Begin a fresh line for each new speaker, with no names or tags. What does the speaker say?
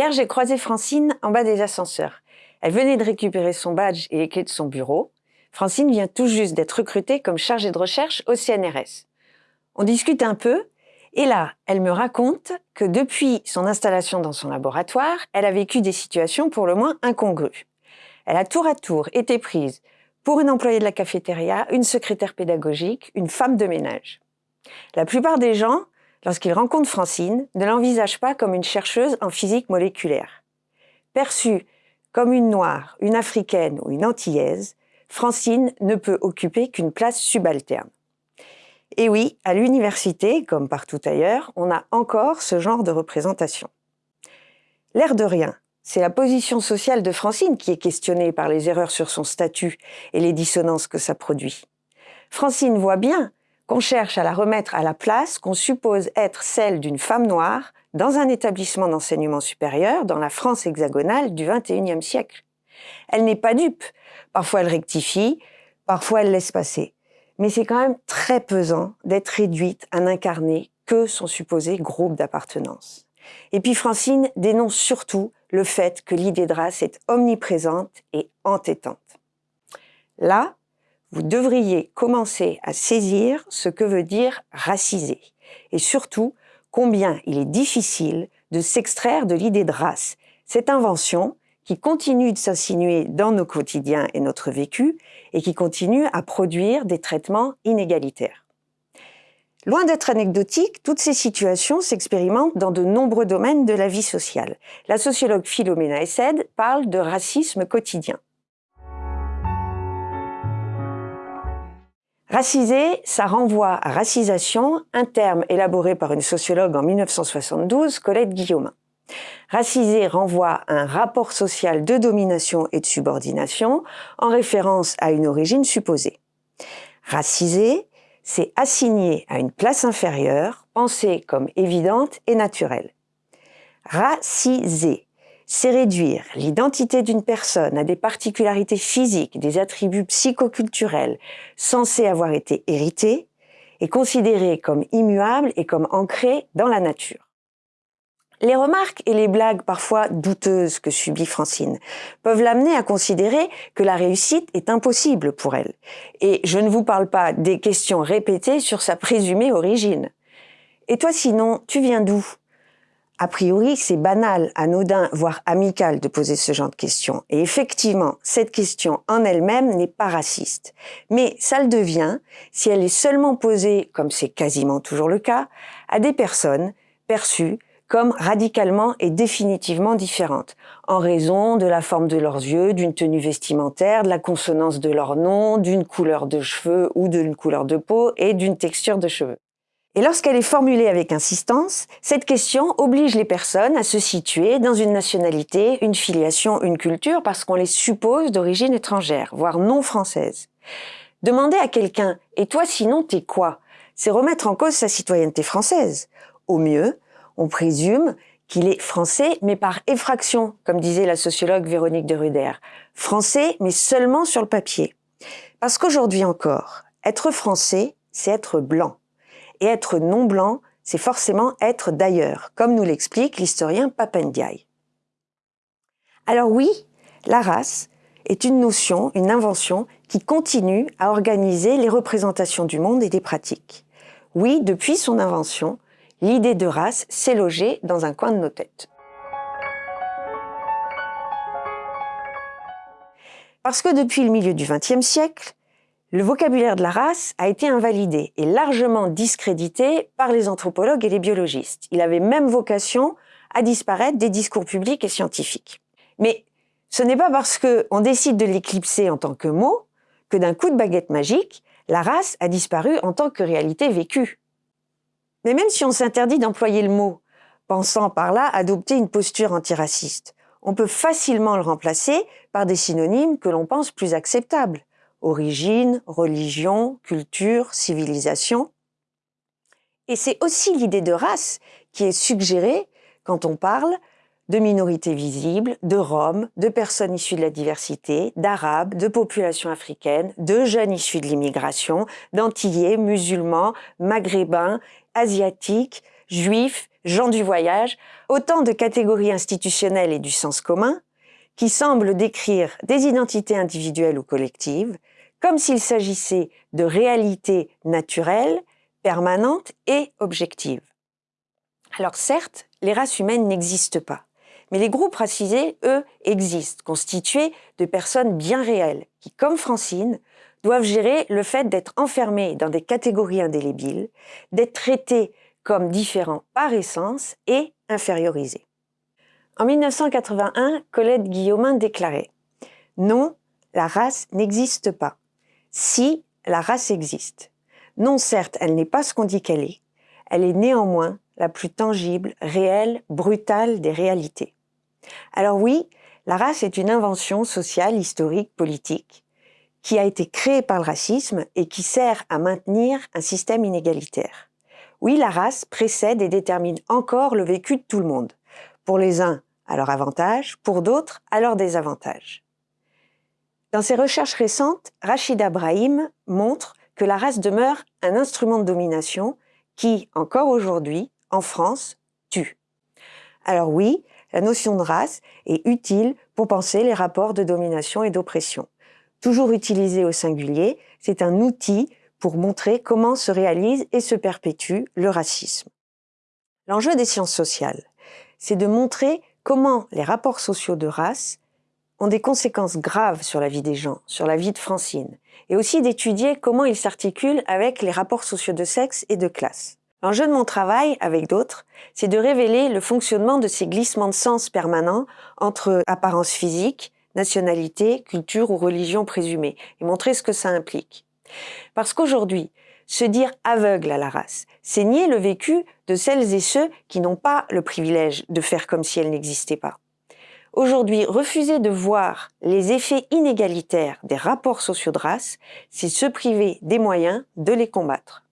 Hier, j'ai croisé Francine en bas des ascenseurs. Elle venait de récupérer son badge et les clés de son bureau. Francine vient tout juste d'être recrutée comme chargée de recherche au CNRS. On discute un peu, et là, elle me raconte que depuis son installation dans son laboratoire, elle a vécu des situations pour le moins incongrues. Elle a tour à tour été prise pour une employée de la cafétéria, une secrétaire pédagogique, une femme de ménage. La plupart des gens, lorsqu'ils rencontrent Francine, ne l'envisagent pas comme une chercheuse en physique moléculaire. Perçue comme une noire, une africaine ou une antillaise, Francine ne peut occuper qu'une place subalterne. Et oui, à l'université, comme partout ailleurs, on a encore ce genre de représentation. L'air de rien, c'est la position sociale de Francine qui est questionnée par les erreurs sur son statut et les dissonances que ça produit. Francine voit bien qu'on cherche à la remettre à la place qu'on suppose être celle d'une femme noire dans un établissement d'enseignement supérieur dans la France hexagonale du XXIe siècle. Elle n'est pas dupe. Parfois elle rectifie, parfois elle laisse passer. Mais c'est quand même très pesant d'être réduite à n'incarner que son supposé groupe d'appartenance. Et puis Francine dénonce surtout le fait que l'idée de race est omniprésente et entêtante. Là, vous devriez commencer à saisir ce que veut dire raciser, et surtout combien il est difficile de s'extraire de l'idée de race, cette invention qui continue de s'insinuer dans nos quotidiens et notre vécu, et qui continue à produire des traitements inégalitaires. Loin d'être anecdotique, toutes ces situations s'expérimentent dans de nombreux domaines de la vie sociale. La sociologue Philomena Essed parle de racisme quotidien. Raciser, ça renvoie à racisation, un terme élaboré par une sociologue en 1972, Colette Guillaumin. Raciser renvoie à un rapport social de domination et de subordination en référence à une origine supposée. Raciser, c'est assigner à une place inférieure, pensée comme évidente et naturelle. Raciser, c'est réduire l'identité d'une personne à des particularités physiques, des attributs psychoculturels censés avoir été hérités et considérés comme immuables et comme ancrés dans la nature. Les remarques et les blagues parfois douteuses que subit Francine peuvent l'amener à considérer que la réussite est impossible pour elle. Et je ne vous parle pas des questions répétées sur sa présumée origine. Et toi sinon, tu viens d'où? A priori, c'est banal, anodin, voire amical de poser ce genre de questions. Et effectivement, cette question en elle-même n'est pas raciste. Mais ça le devient si elle est seulement posée, comme c'est quasiment toujours le cas, à des personnes perçues comme radicalement et définitivement différentes, en raison de la forme de leurs yeux, d'une tenue vestimentaire, de la consonance de leur nom, d'une couleur de cheveux ou d'une couleur de peau et d'une texture de cheveux. Et lorsqu'elle est formulée avec insistance, cette question oblige les personnes à se situer dans une nationalité, une filiation, une culture, parce qu'on les suppose d'origine étrangère, voire non française. Demander à quelqu'un « et toi sinon t'es quoi ?» c'est remettre en cause sa citoyenneté française. Au mieux, on présume qu'il est français, mais par effraction, comme disait la sociologue Véronique de Ruder. Français, mais seulement sur le papier. Parce qu'aujourd'hui encore, être français, c'est être blanc. Et être non blanc, c'est forcément être d'ailleurs, comme nous l'explique l'historien Papendiaï. Alors oui, la race est une notion, une invention qui continue à organiser les représentations du monde et des pratiques. Oui, depuis son invention, l'idée de race s'est logée dans un coin de nos têtes. Parce que depuis le milieu du XXe siècle, le vocabulaire de la race a été invalidé et largement discrédité par les anthropologues et les biologistes. Il avait même vocation à disparaître des discours publics et scientifiques. Mais ce n'est pas parce qu'on décide de l'éclipser en tant que mot que d'un coup de baguette magique, la race a disparu en tant que réalité vécue. Mais même si on s'interdit d'employer le mot, pensant par là adopter une posture antiraciste, on peut facilement le remplacer par des synonymes que l'on pense plus acceptables. Origine, religion, culture, civilisation. Et c'est aussi l'idée de race qui est suggérée quand on parle de minorités visibles, de Roms, de personnes issues de la diversité, d'Arabes, de populations africaines, de jeunes issus de l'immigration, d'Antillais, musulmans, maghrébins, asiatiques, juifs, gens du voyage, autant de catégories institutionnelles et du sens commun qui semblent décrire des identités individuelles ou collectives comme s'il s'agissait de réalités naturelles, permanentes et objectives. Alors certes, les races humaines n'existent pas, mais les groupes racisés, eux, existent, constitués de personnes bien réelles, qui, comme Francine, doivent gérer le fait d'être enfermés dans des catégories indélébiles, d'être traités comme différents par essence et infériorisés. En 1981, Colette Guillaumin déclarait « Non, la race n'existe pas. Si, la race existe. Non, certes, elle n'est pas ce qu'on dit qu'elle est. Elle est néanmoins la plus tangible, réelle, brutale des réalités. Alors oui, la race est une invention sociale, historique, politique, qui a été créée par le racisme et qui sert à maintenir un système inégalitaire. Oui, la race précède et détermine encore le vécu de tout le monde. Pour les uns, à leur avantage, pour d'autres, à leur désavantage. Dans ses recherches récentes, Rachida Brahim montre que la race demeure un instrument de domination qui, encore aujourd'hui, en France, tue. Alors oui, la notion de race est utile pour penser les rapports de domination et d'oppression. Toujours utilisé au singulier, c'est un outil pour montrer comment se réalise et se perpétue le racisme. L'enjeu des sciences sociales, c'est de montrer comment les rapports sociaux de race ont des conséquences graves sur la vie des gens, sur la vie de Francine, et aussi d'étudier comment ils s'articulent avec les rapports sociaux de sexe et de classe. L'enjeu de mon travail, avec d'autres, c'est de révéler le fonctionnement de ces glissements de sens permanents entre apparence physique, nationalité, culture ou religion présumée, et montrer ce que ça implique. Parce qu'aujourd'hui, se dire aveugle à la race, c'est nier le vécu de celles et ceux qui n'ont pas le privilège de faire comme si elle n'existait pas. Aujourd'hui, refuser de voir les effets inégalitaires des rapports sociaux de race, c'est se priver des moyens de les combattre.